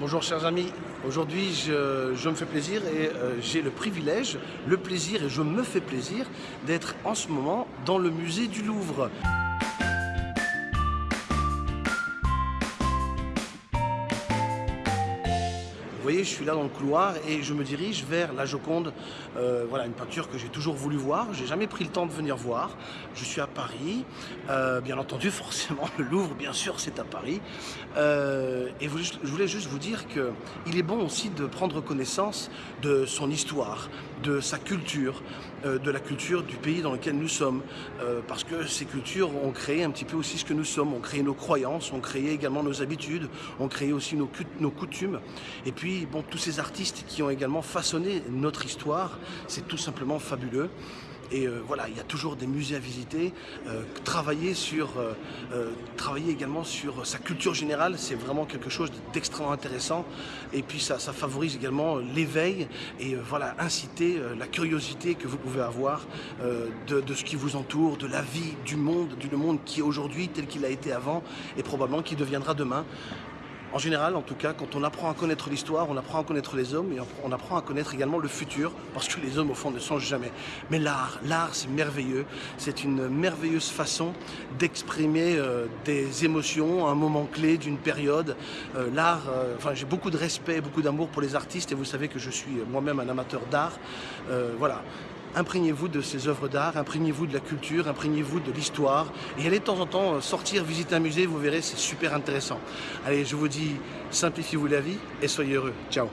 Bonjour chers amis, aujourd'hui je, me fais plaisir et euh, j'ai le privilège, le plaisir et je me fais plaisir d'être en ce moment dans le musée du Louvre. Je suis là dans le couloir et je me dirige vers la Joconde. Euh, voilà, une peinture que j'ai toujours voulu voir. J'ai jamais pris le temps de venir voir. Je suis à Paris. Euh, bien entendu, forcément, le Louvre, bien sûr, c'est à Paris. Euh, et je voulais juste vous dire qu'il est bon aussi de prendre connaissance de son histoire, de sa culture, euh, de la culture du pays dans lequel nous sommes. Euh, parce que ces cultures ont créé un petit peu aussi ce que nous sommes. Ont créé nos croyances, ont créé également nos habitudes, ont créé aussi nos, nos coutumes. Et puis, bon, tous ces artistes qui ont également façonné notre histoire, c'est tout simplement fabuleux. Et euh, voilà, il y a toujours des musées à visiter. Euh, travailler, sur, euh, également sur sa culture générale, c'est vraiment quelque chose d'extrêmement intéressant. Et puis ça, ça favorise également l'éveil et voilà, inciter la curiosité que vous pouvez avoir de, de, ce qui vous entoure, de la vie, du monde, du monde qui est aujourd'hui tel qu'il a été avant et probablement qui deviendra demain. En général, en tout cas, quand on apprend à connaître l'histoire, on apprend à connaître les hommes et on apprend à connaître également le futur, parce que les hommes, au fond, ne changent jamais. Mais l'art, l'art, c'est merveilleux. C'est une merveilleuse façon d'exprimer euh, des émotions, un moment clé d'une période. Euh, l'art, euh, enfin, j'ai beaucoup de respect, beaucoup d'amour pour les artistes, et vous savez que je suis moi-même un amateur d'art. Voilà imprégnez-vous de ces œuvres d'art, imprégnez-vous de la culture, imprégnez-vous de l'histoire et allez de temps en temps euh, sortir, visiter un musée, vous verrez, c'est super intéressant. Allez, je vous dis, simplifiez-vous la vie et soyez heureux. Ciao